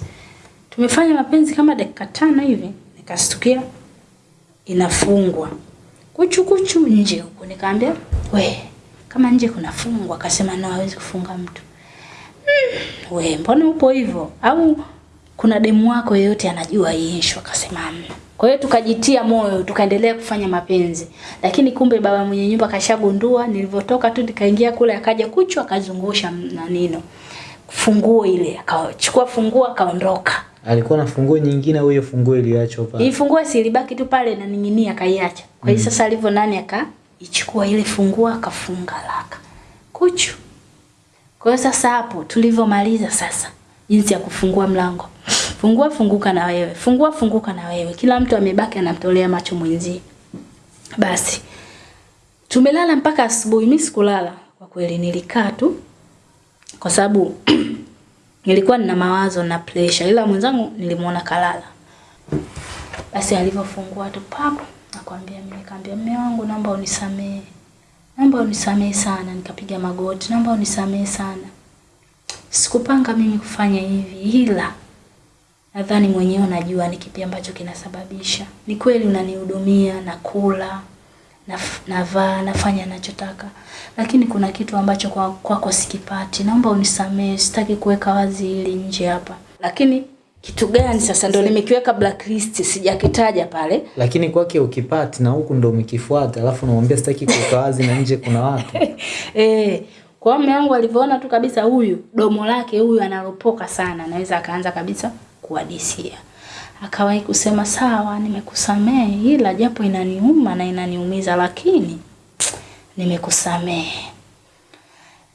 Tumefanya mapenzi kama dakika tano hivi, nikastukia inafungwa. Kuchu kuchu nje huko. nikaambia "We, kama nje kunafungwa." Akasema, "No, hawezi kufunga mtu." Mm, we, mbona upo hivyo? Au kuna demu wako yeyote anajua hii issue? Akasema, "Hamna." Kwa hiyo tukajitia moyo, tukaendelea kufanya mapenzi. Lakini kumbe baba mwenye nyumba kashagundua, nilivyotoka tu nikaingia kule akaja kuchwa akazungusha na nino. funguo ile, akachukua funguo akaondoka. Alikuwa na funguo nyingine au hiyo funguo iliachwa pale? Hii funguo si ilibaki tu pale na ning'inia akaiacha. Kwa hiyo mm. sasa alivyo nani akaichukua ile funguo akafunga laka. Kuchu. Kwa hiyo sasa hapo tulivyomaliza sasa jinsi ya kufungua mlango. Fungua funguka na wewe. Fungua funguka na wewe. Kila mtu amebaki anamtolea macho mwenzie. Basi tumelala mpaka asubuhi. Mimi sikulala kwa kweli, nilikaa tu kwa sababu nilikuwa nina mawazo na pressure, ila mwenzangu nilimuona kalala. Basi alivyofungua tu papo, nakwambia mimi, kaambia mume wangu, naomba unisamehe, naomba unisamehe sana. Nikapiga magoti, naomba unisamee sana, sikupanga mimi kufanya hivi, ila nadhani mwenyewe unajua ni kipi ambacho kinasababisha. Ni kweli unanihudumia, nakula, naf- navaa, nafanya nachotaka, lakini kuna kitu ambacho kwa- kwa sikipati. Naomba unisamehe, sitaki kuweka wazi hili nje hapa. Lakini kitu gani sasa ndo nimekiweka blacklist, sijakitaja pale. Lakini kwake ukipati na huku ndo umekifuata, alafu unamwambia sitaki kuweka wazi na nje kuna watu. Eh, kwa mume wangu alivyoona tu kabisa huyu domo lake huyu analopoka sana, anaweza akaanza kabisa kuhadisia. Akawahi kusema sawa, nimekusamehe ila japo inaniuma na inaniumiza lakini nimekusamehe.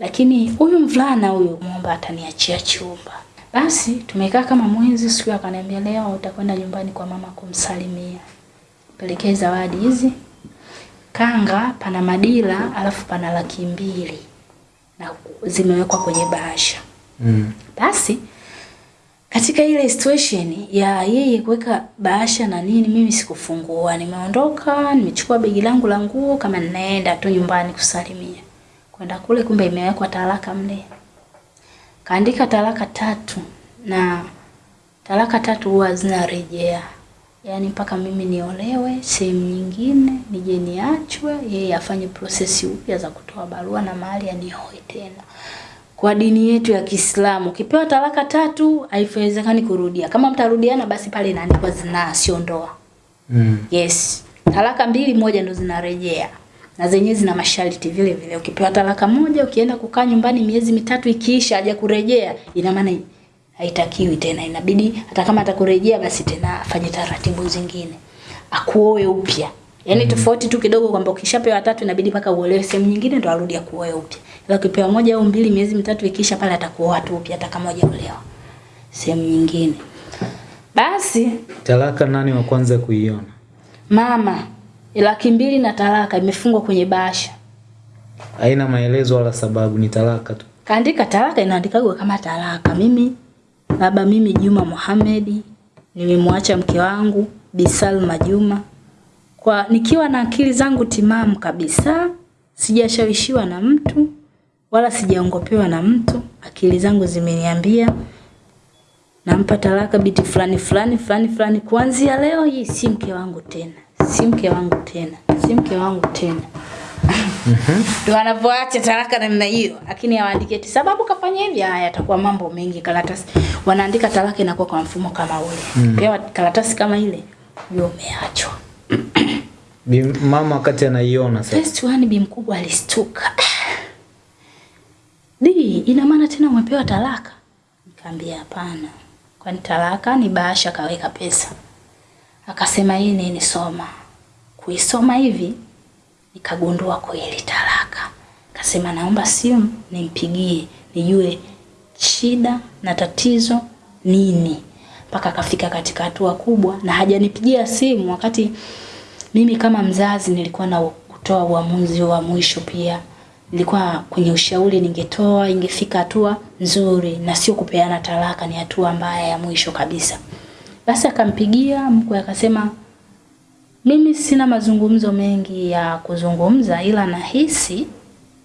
Lakini huyu mvulana huyu muomba ataniachia chumba. Basi tumekaa kama mwezi, siku akaniambia leo utakwenda nyumbani kwa mama kumsalimia. Pelekee zawadi hizi kanga, pana madila, alafu pana laki mbili na zimewekwa kwenye bahasha. Mm. Basi katika ile situation ya yeye kuweka bahasha na nini, mimi sikufungua, nimeondoka, nimechukua begi langu la nguo kama ninaenda tu nyumbani kusalimia. Kwenda kule, kumbe imewekwa talaka mle, kaandika talaka tatu, na talaka tatu huwa zinarejea, yaani mpaka mimi niolewe sehemu nyingine, nije niachwe, yeye afanye prosesi upya za kutoa barua na mahali anioe tena kwa dini yetu ya Kiislamu ukipewa talaka tatu haiwezekani kurudia. Kama mtarudiana basi pale inaandikwa zinaa, sio ndoa. Mm. Yes, talaka mbili, moja ndo zinarejea na zenyewe zina masharti vile vile. Ukipewa talaka moja, ukienda kukaa nyumbani miezi mitatu ikiisha haja kurejea, ina maana haitakiwi tena, inabidi hata kama atakurejea basi tena afanye taratibu zingine, akuoe upya. Yaani mm. tofauti tu kidogo kwamba ukishapewa tatu inabidi mpaka uolewe sehemu nyingine ndo arudi akuoe upya. Ila ukipewa moja au mbili miezi mitatu ikisha pale atakuoa tu upya hata kama hujaolewa sehemu nyingine. Basi Talaka nani wa kwanza kuiona? mama laki mbili na talaka imefungwa kwenye bahasha. Haina maelezo wala sababu, ni talaka tu. Kaandika talaka inaandikagwa kama talaka. Mimi baba mimi Juma Mohamed nimemwacha mke wangu Bi Salma Juma kwa nikiwa na akili zangu timamu kabisa, sijashawishiwa na mtu wala sijaongopewa na mtu. Akili zangu zimeniambia nampa talaka binti fulani fulani fulani fulani, kuanzia leo hii si mke wangu tena, si mke wangu tena, si mke wangu tena. Ndio wanavyoacha talaka namna hiyo, lakini hawaandiki eti sababu kafanya hivi. Haya, yatakuwa mambo mengi karatasi. Wanaandika talaka inakuwa kwa mfumo kama ule. Mm. Pewa karatasi kama ile, ndio umeachwa. Bi- Mama wakati anaiona sasa. First one bi mkubwa alistuka. Di, ina maana tena umepewa talaka? Nikamwambia hapana. Kwani talaka ni bahasha kaweka pesa. Akasema hii nini soma. Kuisoma hivi nikagundua kweli talaka. Akasema naomba simu nimpigie nijue shida na tatizo nini. Mpaka akafika katika hatua kubwa na hajanipigia simu wakati mimi kama mzazi nilikuwa na kutoa uamuzi wa mwisho pia. Nilikuwa kwenye ushauri ningetoa ingefika hatua nzuri na sio kupeana talaka ni hatua mbaya ya mwisho kabisa. Basi akampigia mkwe akasema mimi sina mazungumzo mengi ya kuzungumza ila nahisi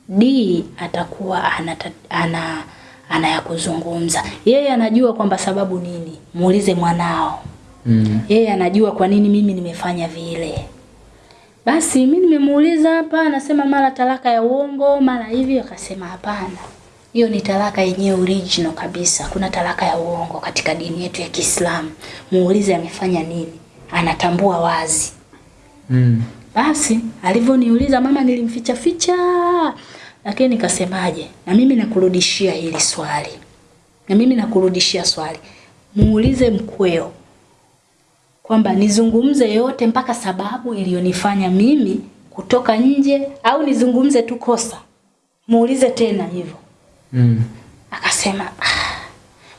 D atakuwa ana ana ana ya kuzungumza. Yeye anajua kwamba sababu nini. Muulize mwanao. Mm. Yeye anajua kwa nini mimi nimefanya vile. Basi mimi nimemuuliza hapa, anasema mara talaka ya uongo, mara hivi, akasema hapana. Hiyo ni talaka yenyewe original kabisa. Kuna talaka ya uongo katika dini yetu ya Kiislamu. Muulize amefanya nini. Anatambua wazi. Mm. Basi alivyoniuliza mama, nilimficha ficha, lakini nikasemaje, na mimi nakurudishia hili swali. na mimi nakurudishia swali, muulize mkweo kwamba nizungumze yote mpaka sababu iliyonifanya mimi kutoka nje au nizungumze tu kosa. Muulize tena hivyo. Mm. Akasema, "Ah,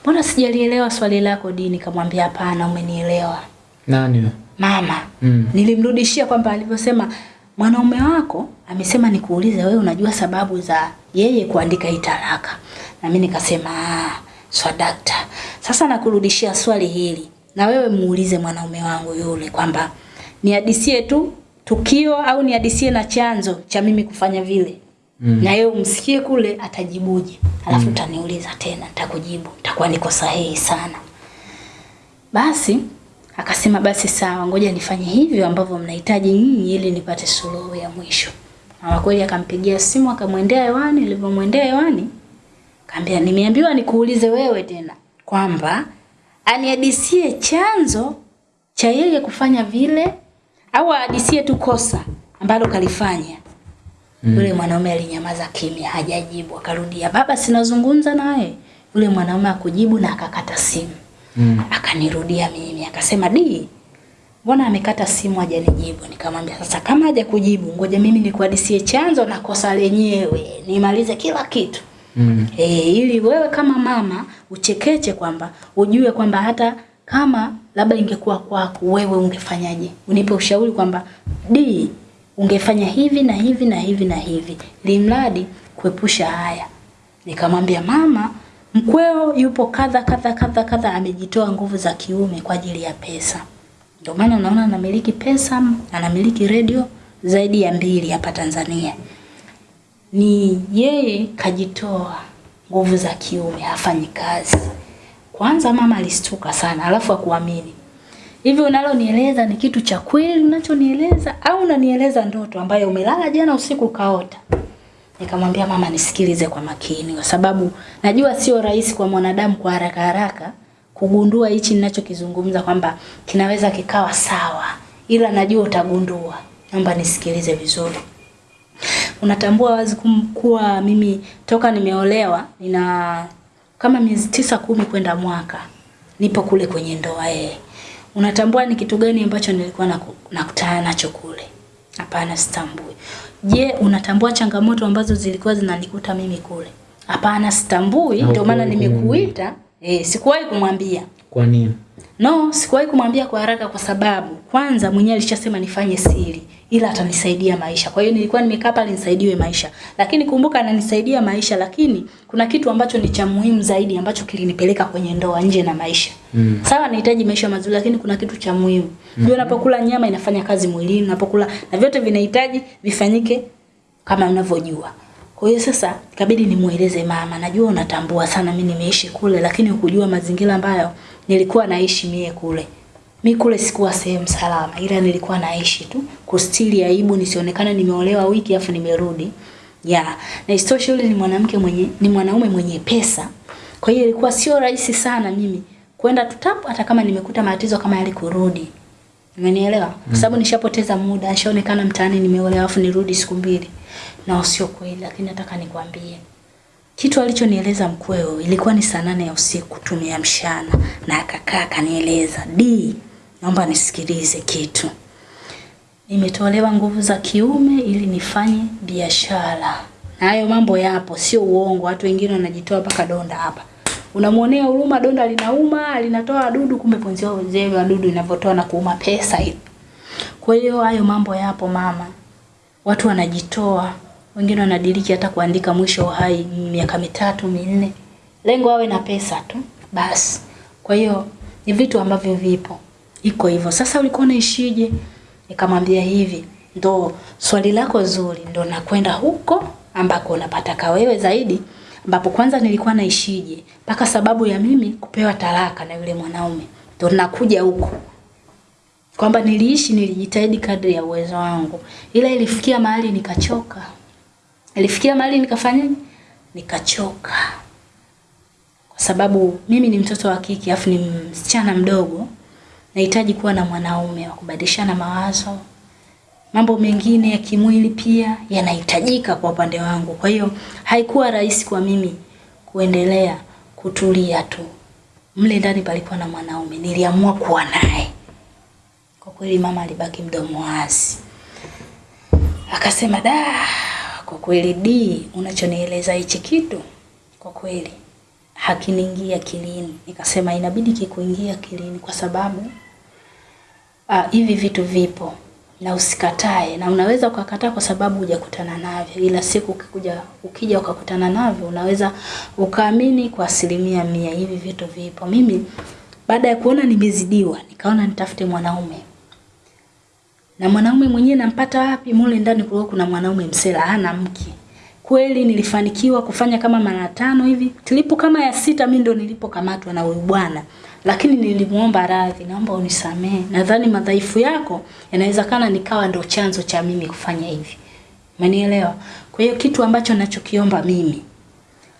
mbona sijalielewa swali lako Dini? Kamwambia hapana, umenielewa Nani mama. Mm. Nilimrudishia kwamba alivyosema mwanaume wako amesema nikuulize wewe unajua sababu za yeye kuandika hii talaka. Na mimi nikasema ah, swadakta. Sasa nakurudishia swali hili. Na wewe muulize mwanaume wangu yule kwamba nihadisie tu tukio au nihadisie na chanzo cha mimi kufanya vile. Mm. Na yeye umsikie kule atajibuje. Alafu utaniuliza tena nitakujibu. Nitakuwa niko sahihi sana. Basi akasema basi sawa, ngoja nifanye hivyo ambavyo mnahitaji nyinyi ili nipate suluhu ya mwisho. Na kweli akampigia simu akamwendea hewani, alivyomwendea hewani kaambia nimeambiwa nikuulize wewe tena kwamba anihadisie chanzo cha yeye kufanya vile au ahadisie tu kosa ambalo kalifanya. Yule mwanaume alinyamaza kimya, hajajibu. Akarudia, baba, sinazungumza naye. Yule mwanaume akujibu na akakata simu. Mm. Akanirudia mimi akasema, di, mbona amekata simu hajanijibu? Nikamwambia sasa, kama haja kujibu, ngoja mimi nikuhadisie chanzo na kosa lenyewe, nimalize kila kitu Mm. e, ili wewe kama mama uchekeche kwamba ujue kwamba hata kama labda ingekuwa kwako wewe ungefanyaje, unipe ushauri kwamba di ungefanya hivi na hivi na hivi na hivi, limradi kuepusha haya. Nikamwambia mama, mkweo yupo kadha kadha kadha kadha, amejitoa nguvu za kiume kwa ajili ya pesa. Ndio maana unaona anamiliki pesa, anamiliki redio zaidi ya mbili hapa Tanzania ni yeye kajitoa nguvu za kiume, hafanyi kazi. Kwanza mama alistuka sana, alafu akuamini hivi unalonieleza ni kitu cha kweli unachonieleza au unanieleza ndoto ambayo umelala jana usiku ukaota? Nikamwambia mama, nisikilize kwa makini, kwa sababu najua sio rahisi kwa mwanadamu kwa haraka haraka kugundua hichi ninachokizungumza kwamba kinaweza kikawa sawa, ila najua utagundua. Naomba nisikilize vizuri. Unatambua wazi kum- kuwa mimi toka nimeolewa nina kama miezi tisa kumi kwenda mwaka nipo kule kwenye ndoa yeye. Unatambua ni kitu gani ambacho nilikuwa nakutana nacho kule? Hapana, sitambui. Je, unatambua changamoto ambazo zilikuwa zinanikuta mimi kule? Hapana, sitambui. Ndio maana nimekuita. Eh, sikuwahi kumwambia. Kwa nini? No, sikuwahi kumwambia kwa haraka kwa sababu kwanza mwenyewe alishasema nifanye siri ila atanisaidia maisha. Kwa hiyo nilikuwa nimekaa pale nisaidiwe maisha. Lakini kumbuka ananisaidia maisha lakini kuna kitu ambacho ni cha muhimu zaidi ambacho kilinipeleka kwenye ndoa nje na maisha. Mm. Sawa nahitaji maisha mazuri lakini kuna kitu cha muhimu. Ndio unapokula nyama inafanya kazi mwilini, unapokula na vyote vinahitaji vifanyike kama unavyojua. Kwa hiyo sasa ikabidi nimueleze mama, najua unatambua sana mimi nimeishi kule lakini ukujua mazingira ambayo nilikuwa naishi mie kule. Mi kule sikuwa sehemu salama, ila nilikuwa naishi tu kustiri aibu nisionekane nimeolewa wiki afu nimerudi. Ya, na isitoshe yule ni mwanamke mwenye ni mwanaume mwenye pesa. Kwa hiyo ilikuwa sio rahisi sana mimi kwenda tutap hata kama nimekuta matatizo kama yale kurudi. Umenielewa? Kwa sababu nishapoteza muda, nishaonekana mtaani nimeolewa afu nirudi siku mbili. Na sio kweli, lakini nataka nikwambie. Kitu alichonieleza mkweo ilikuwa ni saa nane ya usiku tumeamshana na akakaa akanieleza, "Di, naomba nisikilize kitu. Nimetolewa nguvu za kiume ili nifanye biashara." Na hayo mambo yapo, sio uongo. Watu wengine wanajitoa mpaka donda hapa. Unamuonea huruma, donda linauma, linatoa wadudu, kumbe ponzio zile wadudu inavyotoa na kuuma pesa hivi. Kwa hiyo hayo mambo yapo mama. Watu wanajitoa, wengine wanadiriki hata kuandika mwisho wa hai miaka mitatu minne, lengo awe na pesa tu basi. Kwa hiyo ni vitu ambavyo vipo, iko hivyo. Sasa ulikuwa unaishije? Nikamwambia hivi, ndo swali lako zuri, ndo nakwenda huko ambako unapataka wewe zaidi, ambapo kwanza nilikuwa naishije mpaka sababu ya mimi kupewa talaka na yule mwanaume, ndo nakuja huko kwamba niliishi, nilijitahidi kadri ya uwezo wangu, ila ilifikia mahali nikachoka. Ilifikia mahali nikafanya Nikachoka, kwa sababu mimi ni mtoto wa kike afu ni msichana mdogo, nahitaji kuwa na mwanaume wa kubadilishana mawazo, mambo mengine ya kimwili pia yanahitajika kwa upande wangu. Kwa hiyo haikuwa rahisi kwa mimi kuendelea kutulia tu. Mle ndani palikuwa na mwanaume, niliamua kuwa naye. Kwa kweli mama alibaki mdomo wazi, akasema da, kwa kweli D, unachonieleza hichi kitu kwa kweli hakiniingia akilini. Nikasema inabidi kikuingia akilini kwa sababu ah, hivi vitu vipo na usikatae, na unaweza ukakataa kwa sababu hujakutana navyo, ila siku ukikuja ukija ukakutana navyo unaweza ukaamini kwa asilimia mia hivi vitu vipo. Mimi baada ya kuona nimezidiwa, nikaona nitafute mwanaume na mwanaume mwenyewe nampata wapi? Mule ndani kulikuwa kuna mwanaume msela, hana mke. Kweli nilifanikiwa kufanya kama mara tano hivi. Tulipo kama ya sita mimi ndo nilipokamatwa na huyu bwana. Lakini nilimuomba radhi, naomba unisamehe. Nadhani madhaifu yako yanawezekana nikawa ndo chanzo cha mimi kufanya hivi. Umenielewa? Kwa hiyo kitu ambacho nachokiomba mimi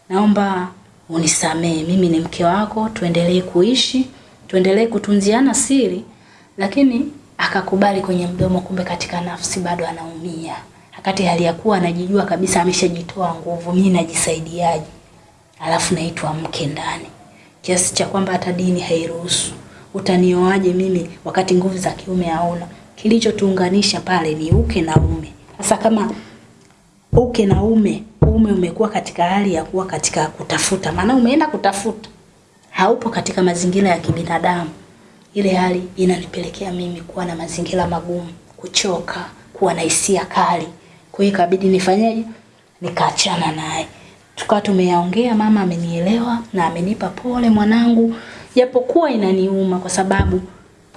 naomba unisamehe. Mimi ni mke wako, tuendelee kuishi, tuendelee kutunziana siri, lakini akakubali kwenye mdomo, kumbe katika nafsi bado anaumia. Wakati hali ya kuwa anajijua kabisa ameshajitoa nguvu, mimi najisaidiaje? Alafu naitwa mke ndani, kiasi cha kwamba hata dini hairuhusu. Utanioaje mimi wakati nguvu za kiume hauna? Kilichotuunganisha pale ni uke na ume. Sasa kama uke na ume, ume umekuwa katika hali ya kuwa katika kutafuta, maana umeenda kutafuta, haupo katika mazingira ya kibinadamu. Ile hali inanipelekea mimi kuwa na mazingira magumu, kuchoka, kuwa na hisia kali. Kwa hiyo ikabidi nifanyeje? Nikaachana naye. Tukawa tumeyaongea, mama amenielewa na amenipa pole mwanangu, japokuwa inaniuma kwa sababu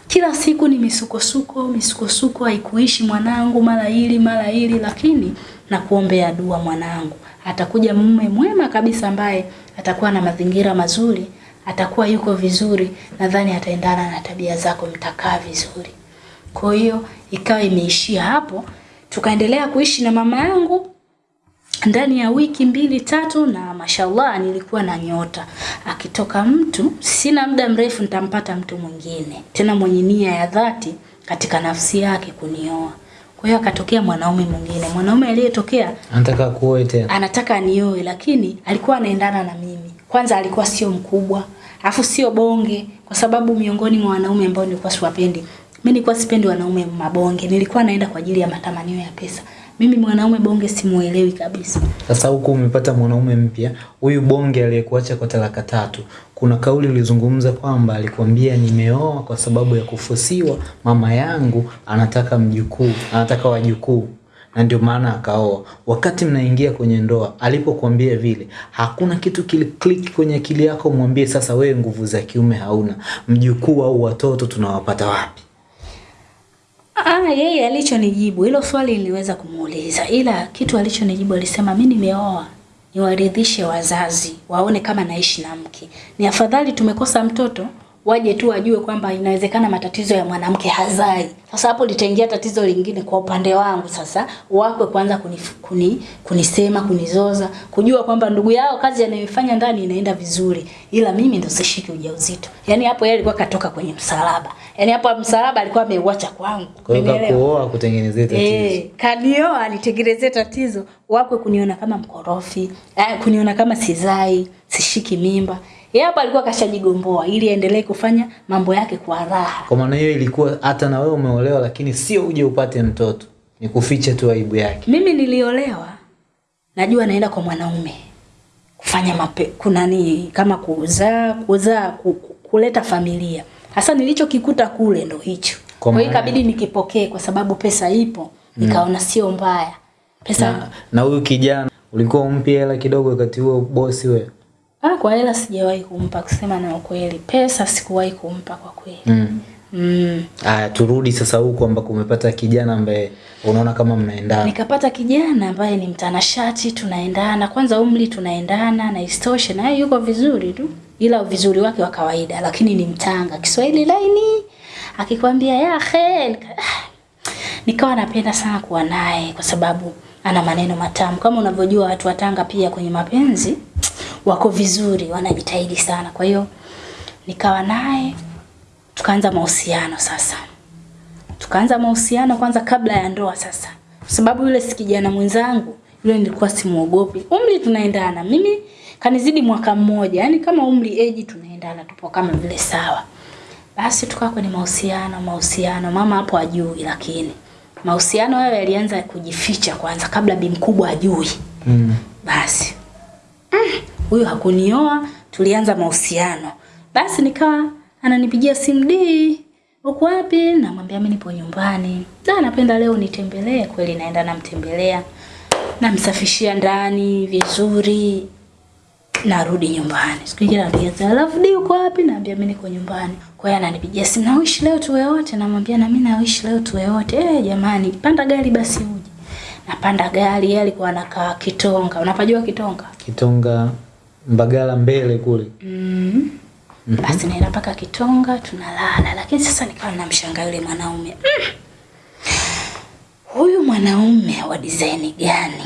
kila siku ni misukosuko, misukosuko haikuishi mwanangu, mara hili mara hili, lakini nakuombea dua mwanangu, atakuja mume mwema kabisa ambaye atakuwa na mazingira mazuri, atakuwa yuko vizuri, nadhani ataendana na tabia zako, mtakaa vizuri. Kwa hiyo ikawa imeishia hapo, tukaendelea kuishi na mama yangu ndani ya wiki mbili tatu, na mashallah nilikuwa na nyota. Akitoka mtu, sina muda mrefu nitampata mtu mwingine tena mwenye nia ya dhati katika nafsi yake kunioa. Kwa hiyo akatokea mwanaume mwingine, mwanaume aliyetokea Anataka kuoe tena. anataka nioe, lakini alikuwa anaendana na mimi. Kwanza alikuwa sio mkubwa, afu sio bonge, kwa sababu miongoni mwa wanaume ambao nilikuwa siwapendi, mimi nilikuwa sipendi wanaume mabonge, nilikuwa naenda kwa ajili ya matamanio ya pesa. Mimi mwanaume bonge simuelewi kabisa. Sasa huku umepata mwanaume mpya, huyu bonge aliyekuacha kwa talaka tatu. Kuna kauli ulizungumza kwamba alikwambia nimeoa kwa sababu ya kufusiwa, mama yangu anataka mjukuu, anataka wajukuu na ndio maana akaoa. Wakati mnaingia kwenye ndoa, alipokuambia vile, hakuna kitu kili click kwenye akili yako mwambie sasa, wewe nguvu za kiume hauna, mjukuu au watoto tunawapata wapi? Ah, yeye alichonijibu hilo swali niliweza kumuuliza, ila kitu alichonijibu alisema, mimi nimeoa niwaridhishe wazazi, waone kama naishi na mke. Ni afadhali tumekosa mtoto, waje tu wajue kwamba inawezekana matatizo ya mwanamke hazai. Sasa hapo litaingia tatizo lingine kwa upande wangu, sasa wakwe kwanza kuni, kuni, kunisema kunizoza, kujua kwamba ndugu yao kazi anayoifanya ndani inaenda vizuri, ila mimi ndo sishiki ujauzito. Yaani hapo yeye alikuwa katoka kwenye msalaba, yaani hapo msalaba alikuwa ameuacha kwangu. Umenielewa? kutengenezea tatizo. Eh, kanioa nitengenezee tatizo, wakwe kuniona kama mkorofi, eh, kuniona kama sizai, sishiki mimba. Yeye hapa alikuwa kashajigomboa ili aendelee kufanya mambo yake kwa raha. Kwa maana hiyo ilikuwa hata na wewe umeolewa, lakini sio uje upate mtoto, ni kuficha tu aibu yake. Mimi niliolewa, najua naenda kwa mwanaume kufanya mape, kuna ni kama kuzaa, kuzaa, ku- ku- kuleta familia. Hasa nilichokikuta kule ndo hicho. Kwa hiyo ikabidi nikipokee kwa sababu pesa ipo, nikaona sio mbaya. Pesa Na na huyu kijana ulikuwa umpi hela kidogo wakati huo bosi wewe? Ah, kwa hela sijawahi kumpa kusema na ukweli. Pesa sikuwahi kumpa kwa kweli. Mm. Mm. Aya, turudi sasa huko ambako umepata kijana ambaye unaona kama mnaendana. Nikapata kijana ambaye ni mtanashati, tunaendana. Kwanza umri tunaendana na istoshe naye yuko vizuri tu. Ila vizuri wake wa kawaida, lakini ni mtanga. Kiswahili laini. Akikwambia ya khel. nika- ah, nikawa napenda sana kuwa naye kwa sababu ana maneno matamu. Kama unavyojua watu wa Tanga pia kwenye mapenzi wako vizuri, wanajitahidi sana. Kwa hiyo nikawa naye tukaanza mahusiano sasa. Tukaanza mahusiano kwanza kabla ya ndoa sasa. Kwa sababu yule si kijana mwenzangu, yule nilikuwa simuogopi. Umri tunaendana. Mimi kanizidi mwaka mmoja, yani kama umri age tunaendana, tupo kama vile sawa. Basi tukawa kwenye mahusiano, mahusiano, mama hapo ajui, lakini mahusiano hayo yalianza kujificha kwanza kabla bi mkubwa ajui. Mm. Basi huyu hakunioa, tulianza mahusiano. Basi nikawa ananipigia simu di, uko wapi? Namwambia mimi nipo nyumbani. Na napenda leo nitembelee. Kweli naenda namtembelea, namsafishia ndani vizuri, narudi nyumbani. Siku nyingine anapiga alafu di, uko wapi? Naambia mimi niko nyumbani. Kwa hiyo ananipigia simu, na wish leo tuwe wote. Namwambia na mimi na wish leo tuwe wote. Eh, jamani, panda gari basi uje. Napanda gari, yeye alikuwa anakaa Kitonga. Unapajua Kitonga? Kitonga Mbagala mbele kule. Mm. Basi naenda mpaka Kitonga tunalala, lakini sasa nikawa namshangaa yule mwanaume mm. Huyu mwanaume wa design gani?